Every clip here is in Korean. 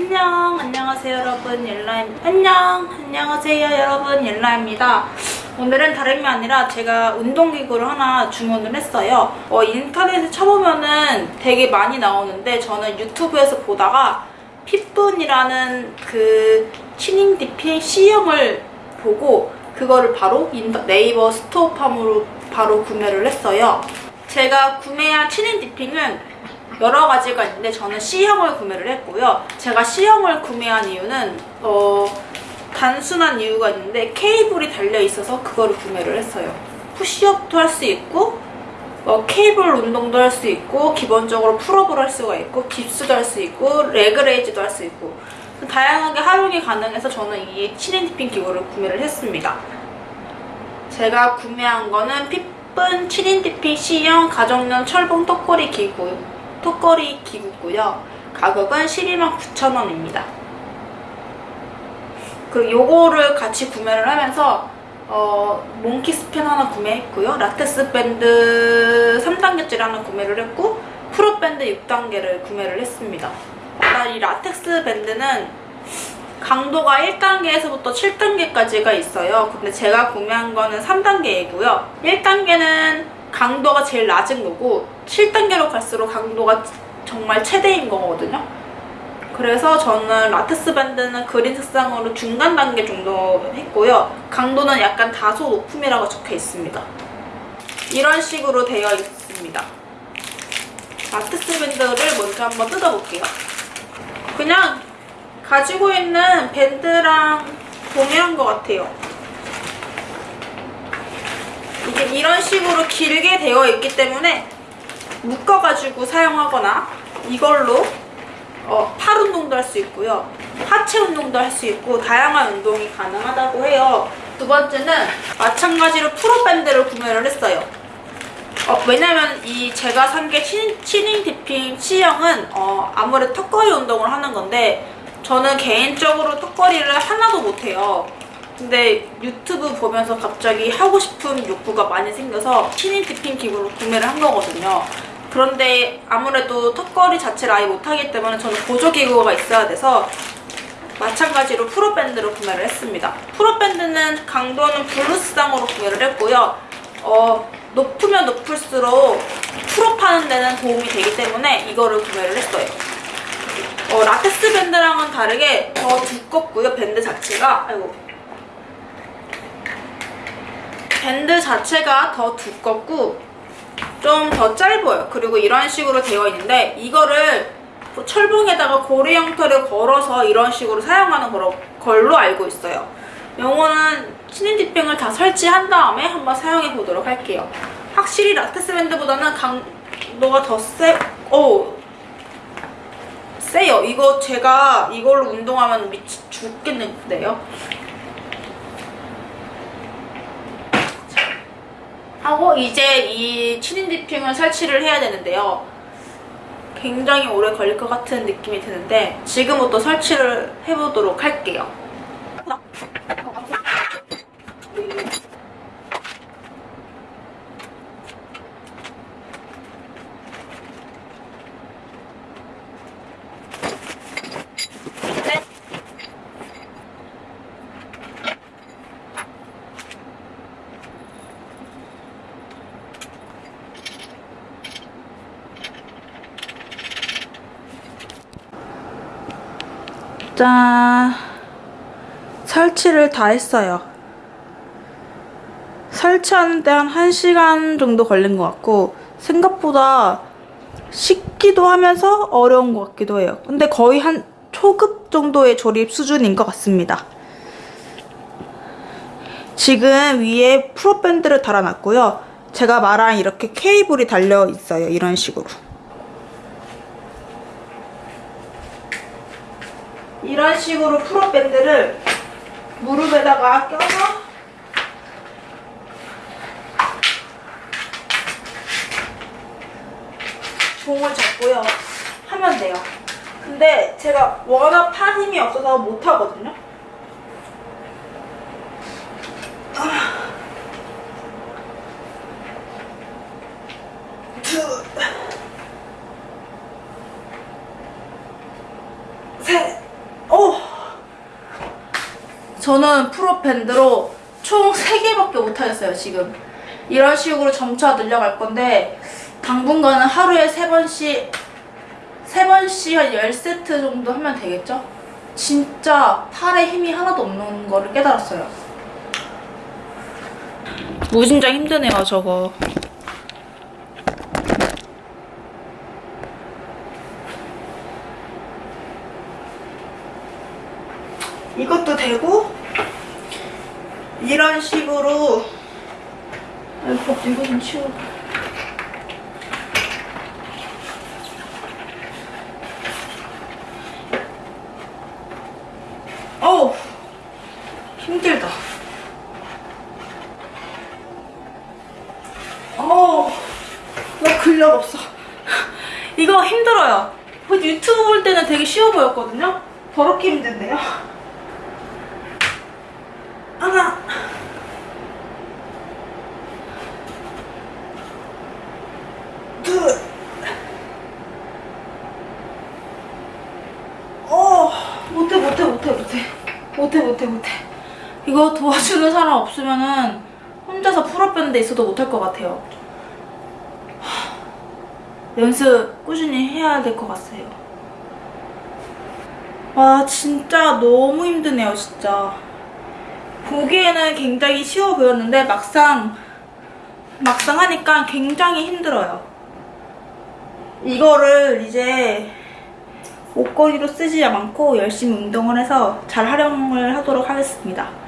안녕 안녕하세요 여러분. 옐라임 안녕 안녕하세요 여러분. 옐라입니다. 오늘은 다름이 아니라 제가 운동기구를 하나 주문을 했어요. 어, 인터넷에 쳐보면은 되게 많이 나오는데 저는 유튜브에서 보다가 핏분이라는 그 chinning dipping C형을 보고 그거를 바로 네이버 스토어팜으로 바로 구매를 했어요. 제가 구매한 chinning dipping은 여러 가지가 있는데 저는 C형을 구매를 했고요. 제가 C형을 구매한 이유는 어, 단순한 이유가 있는데 케이블이 달려있어서 그거를 구매를 했어요. push-up도 할 수 있고 어, 케이블 운동도 할 수 있고 기본적으로 pull-up을 할 수가 있고 dips도 할 수 있고 leg raise도 할 수 있고 다양하게 활용이 가능해서 저는 이 chinning dipping 기구를 구매를 했습니다. 제가 구매한 거는 핏분 chinning dipping C형 가정용 철봉 턱걸이 기구 턱걸이 기구고요. 가격은 129,000원입니다. 그리고 요거를 같이 구매를 하면서 어, 몽키 스패너 하나 구매했고요. 라텍스 밴드 3단계짜리 하나 구매를 했고 pull-up 밴드 6단계를 구매를 했습니다. 이 라텍스 밴드는 강도가 1단계에서부터 7단계까지가 있어요. 근데 제가 구매한 거는 3단계이고요. 1단계는 강도가 제일 낮은 거고 7단계로 갈수록 강도가 정말 최대인 거거든요. 그래서 저는 라텍스 밴드는 green 색상으로 중간 단계 정도 했고요. 강도는 약간 다소 높음이라고 적혀 있습니다. 이런 식으로 되어 있습니다. 라텍스 밴드를 먼저 한번 뜯어볼게요. 그냥 가지고 있는 밴드랑 동일한 것 같아요. 이게 이런 식으로 길게 되어 있기 때문에 묶어가지고 사용하거나 이걸로 어, 팔 운동도 할 수 있고요. 하체 운동도 할 수 있고 다양한 운동이 가능하다고 해요. 두 번째는 마찬가지로 프로밴드를 구매를 했어요. 어, 왜냐면 이 제가 산 게 치닝 디핑 C형은 어, 아무래도 턱걸이 운동을 하는 건데 저는 개인적으로 턱걸이를 하나도 못해요. 근데 유튜브 보면서 갑자기 하고 싶은 욕구가 많이 생겨서 chinning dipping 기구를 구매를 한 거거든요. 그런데 아무래도 턱걸이 자체를 아예 못하기 때문에 저는 보조기구가 있어야 돼서 마찬가지로 pull-up 밴드를 구매를 했습니다. pull-up 밴드는 강도는 blue 색상으로 구매를 했고요. 어, 높으면 높을수록 pull-up 하는 데는 도움이 되기 때문에 이거를 구매를 했어요. 어, 라텍스 밴드랑은 다르게 더 두껍고요, 밴드 자체가. 아이고. 밴드 자체가 더 두껍고 좀 더 짧아요. 그리고 이런 식으로 되어 있는데 이거를 철봉에다가 고리 형태를 걸어서 이런 식으로 사용하는 걸로 알고 있어요. 요거는 dipping을 다 설치한 다음에 한번 사용해 보도록 할게요. 확실히 라텍스 밴드보다는 강도가 더 세, 오, 세요. 이거 제가 이걸로 운동하면 미치 죽겠는데요. 하고 이제 이 치닌 디핑을 설치를 해야 되는데요. 굉장히 오래 걸릴 것 같은 느낌이 드는데 지금부터 설치를 해보도록 할게요. 짠 설치를 다 했어요. 설치하는데 한 1시간 정도 걸린 것 같고 생각보다 쉽기도 하면서 어려운 것 같기도 해요. 근데 거의 한 초급 정도의 조립 수준인 것 같습니다. 지금 위에 프로밴드를 달아놨고요. 제가 말한 이렇게 케이블이 달려 있어요. 이런 식으로 이런 식으로 프로밴드를 무릎에다가 껴서 종을 잡고요. 하면 돼요. 근데 제가 워낙 팔 힘이 없어서 못하거든요. 둘, 셋, 저는 프로밴드로 총 3개밖에 못하겠어요, 지금. 이런 식으로 점차 늘려갈 건데, 당분간은 하루에 3번씩, 3번씩 한 10세트 정도 하면 되겠죠? 진짜 팔에 힘이 하나도 없는 거를 깨달았어요. 무진장 힘드네요, 저거. 이것도 되고 이런 식으로. 이거 좀 치워. 어우 힘들다. 어우 나 근력 없어. 이거 힘들어요. 유튜브 볼 때는 되게 쉬워 보였거든요? 더럽게 힘든데요 하나 둘 어, 못해 못해 못해 못해. 못해 못해 못해. 이거 도와주는 사람 없으면은 혼자서 pull-up 밴드 있어도 못할 것 같아요. 하, 연습 꾸준히 해야 될 것 같아요. 와 진짜 너무 힘드네요 진짜 보기에는 굉장히 쉬워 보였는데 막상 막상 하니까 굉장히 힘들어요. 이거를 이제 옷걸이로 쓰지 않고 열심히 운동을 해서 잘 활용을 하도록 하겠습니다.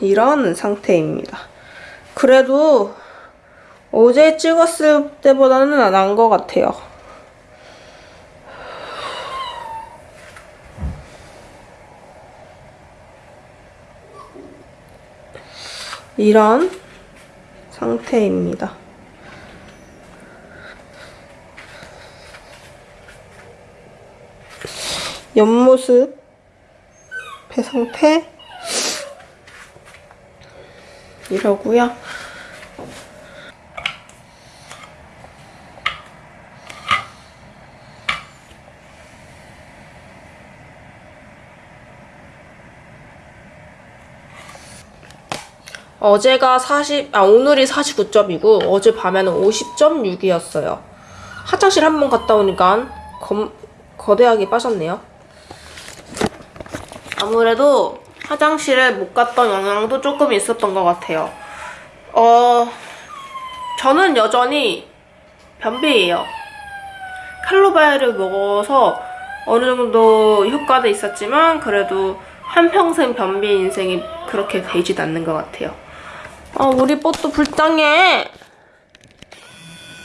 이런 상태입니다. 그래도 어제 찍었을 때보다는 나은 것 같아요. 이런 상태입니다. 옆모습, 배 상태, 이러고요. 어제가 40, 아, 오늘이 49점이고, 어제 밤에는 50.6이었어요. 화장실 한 번 갔다 오니까, 검, 거대하게 빠졌네요. 아무래도 화장실에 못 갔던 영향도 조금 있었던 것 같아요. 어, 저는 여전히 변비예요. 칼로바이를 먹어서 어느 정도 효과도 있었지만 그래도 한평생 변비 인생이 그렇게 되진 않는 것 같아요. 아, 우리 뽀또 불쌍해.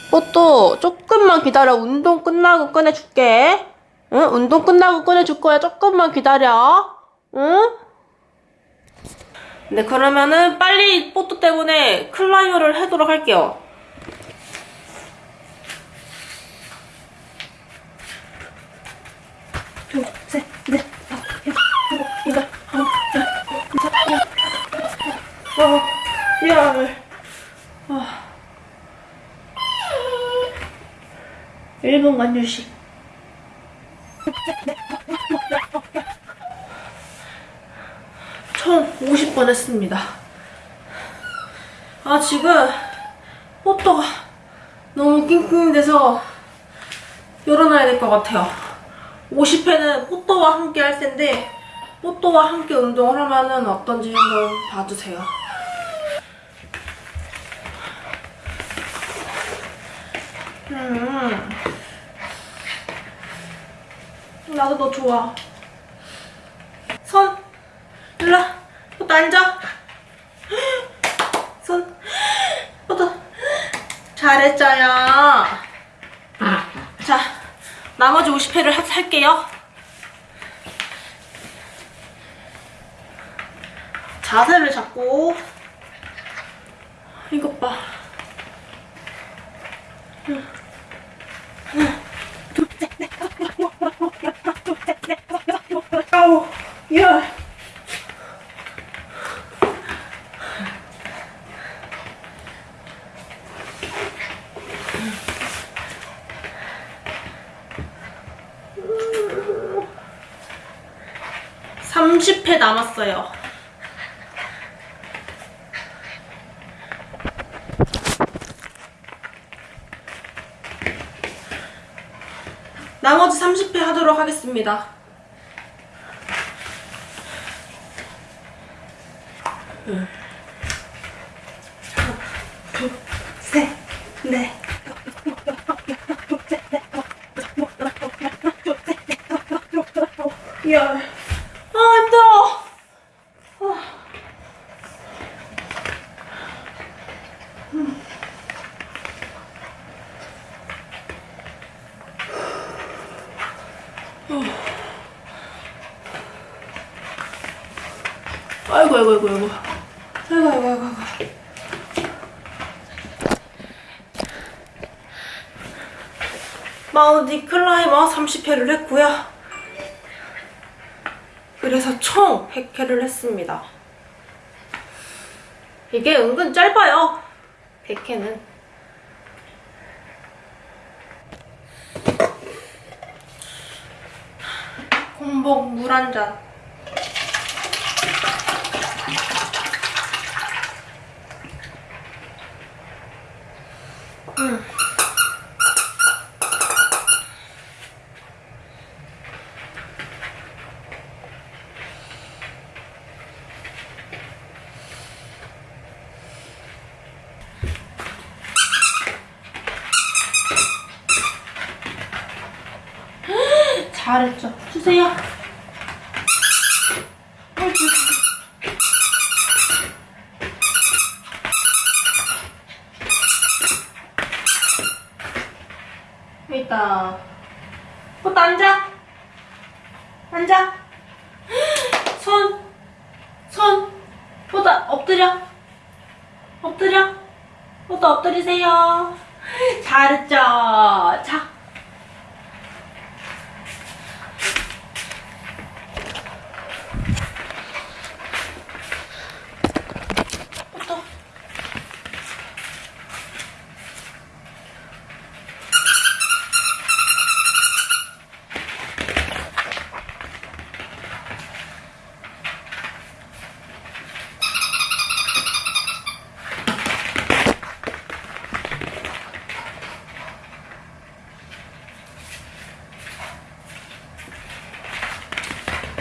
뽀또 조금만 기다려. 운동 끝나고 꺼내줄게. 응? 운동 끝나고 꺼내줄 거야. 조금만 기다려. 응? 네, 그러면은 빨리 뽀또 때문에 clear를 하도록 할게요. 둘, 셋, 넷, 다섯, 여섯, 일곱, 여덟, 아홉, 열, 열하나, 어, 열. 어. 1분간 휴식. 1050번 했습니다. 아, 지금 포토가 너무 낑낑대서 열어놔야 될 것 같아요. 50회는 포토와 함께 할 텐데 뽀또와 함께 운동을 하면은 어떤지 한번 봐주세요. 음. 나도 너 좋아. 손. 일로 앉아. 손. 뽀또. 잘했어요. 자, 나머지 50회를 할게요. 자세를 잡고 이것 봐. 하나, 둘, 셋, 넷, 다섯, 여섯, 일곱, 여덟, 아홉, 열, 하나, 둘, 셋, 넷, 다섯, 여섯, 일곱, 여덟, 아홉, 열. 삼십 회 남았어요. 나머지 30회 하도록 하겠습니다. 둘, 셋, 넷. 열. 아, 힘들어. 아이고, 아이고, 아이고, 아이고. 아이고, 아이고, 아이고, 아이고. 마운틴 클라이머 30회를 했고요. 그래서 총 100회를 했습니다. 이게 은근 짧아요. 100회는. 공복 물 한 잔. 잘했죠. 주세요. 여기 있다. 꽃 앉아. 앉아. 손. 손. 보다 엎드려. 엎드려. 보다 엎드리세요. 잘했죠. 자,